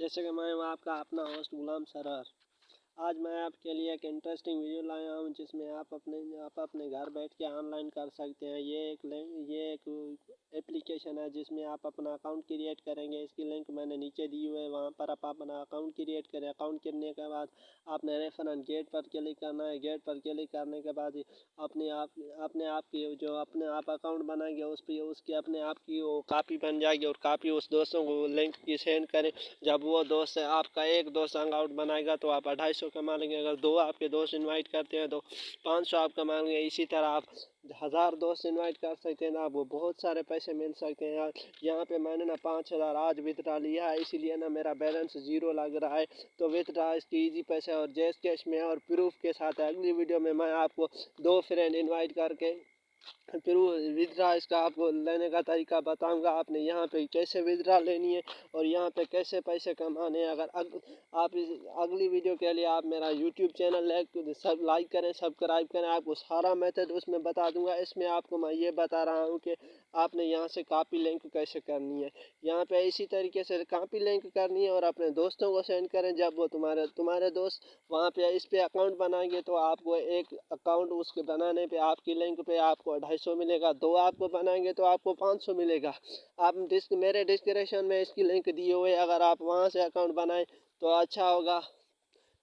جیسے کہ میں ہوں آپ کا اپنا ہوسٹ غلام سرار آج میں آپ کے لیے ایک انٹرسٹنگ ویڈیو لایا ہوں، جس میں آپ اپنے آپ اپنے گھر بیٹھ کے آن لائن کر سکتے ہیں۔ یہ ایک یہ ایک اپلیکیشن ہے جس میں آپ اپنا اکاؤنٹ کریٹ کریں گے۔ اس کی لنک میں نے نیچے دی ہوئے وہاں پر آپ اپنا اکاؤنٹ کریٹ کریں۔ اکاؤنٹ کرنے کے بعد آپ نے ریفرنٹ گیٹ پر کلک کرنا ہے۔ گیٹ پر کلک کرنے کے بعد اپنے آپ اپنے آپ کی جو اپنے آپ اکاؤنٹ بنائیں گے، اس پہ، اس کی اپنے آپ کی وہ کاپی بن جائے گی اور کاپی اس دوستوں کو لنک کی سینڈ کریں۔ جب وہ دوست آپ کا ایک دوست ہنگ آؤٹ بنائے گا تو آپ اڑھائی سو کما لیں گے۔ اگر دو آپ کے دوست انوائٹ کرتے ہیں تو پانچ سو آپ کما لیں گے۔ اسی طرح آپ ہزار دوست انوائٹ کر سکتے ہیں نا وہ بہت سارے پیسے مل سکتے ہیں۔ یہاں پہ میں نے نا پانچ ہزار آج وتڈرا لیا ہے، اسی لیے نا میرا بیلنس زیرو لگ رہا ہے۔ تو وتڈرا اس کی ایزی پیسے اور جیس کیش میں اور پروف کے ساتھ اگلی ویڈیو میں میں آپ کو دو فرینڈ انوائٹ کر کے پھر وہ ودرا اس کا آپ کو لینے کا طریقہ بتاؤں گا آپ نے یہاں پہ کیسے ودرا لینی ہے اور یہاں پہ کیسے پیسے کمانے ہیں۔ اگر آپ اگلی ویڈیو کے لیے آپ میرا یوٹیوب چینل سب لائک کریں، سبسکرائب کریں، آپ کو سارا میتھڈ اس میں بتا دوں گا۔ اس میں آپ کو میں یہ بتا رہا ہوں کہ آپ نے یہاں سے کاپی لنک کیسے کرنی ہے۔ یہاں پہ اسی طریقے سے کاپی لنک کرنی ہے اور اپنے دوستوں کو سینڈ کریں۔ جب وہ تمہارے تمہارے دوست وہاں پہ اس پہ اکاؤنٹ بنائیں گے تو آپ کو ایک اکاؤنٹ اس کے بنانے پہ، آپ کی لنک پہ آپ کو ڈھائی سو ملے گا، دو آپ کو بنائیں گے تو آپ کو پانچ سو ملے گا۔ آپ ڈسک میرے ڈسکرپشن میں اس کی لنک دیے ہوئے اگر آپ وہاں سے اکاؤنٹ بنائیں تو اچھا ہوگا۔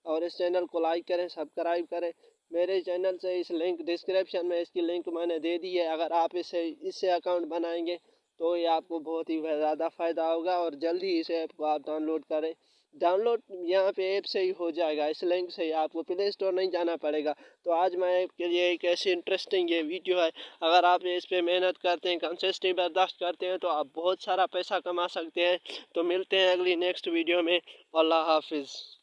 اور اس چینل کو لائک کریں، سبسکرائب کریں۔ میرے چینل سے اس لنک ڈسکرپشن میں اس کی لنک میں نے دے دی ہے۔ اگر آپ اسے، اس سے اکاؤنٹ بنائیں گے تو یہ آپ کو بہت ہی زیادہ فائدہ ہوگا اور جلدی اس ایپ کو آپ ڈاؤن لوڈ کریں۔ ڈاؤن لوڈ یہاں پہ ایپ سے ہی ہو جائے گا، اس لنک سے ہی آپ کو پلے اسٹور نہیں جانا پڑے گا۔ تو آج میں ایپ کے لیے ایک ایسی انٹرسٹنگ یہ ویڈیو ہے۔ اگر آپ اس پہ محنت کرتے ہیں کنسسٹنگ برداشت کرتے ہیں، تو آپ بہت سارا پیسہ کما سکتے ہیں۔ تو ملتے ہیں اگلی نیکسٹ ویڈیو میں۔ اللہ حافظ۔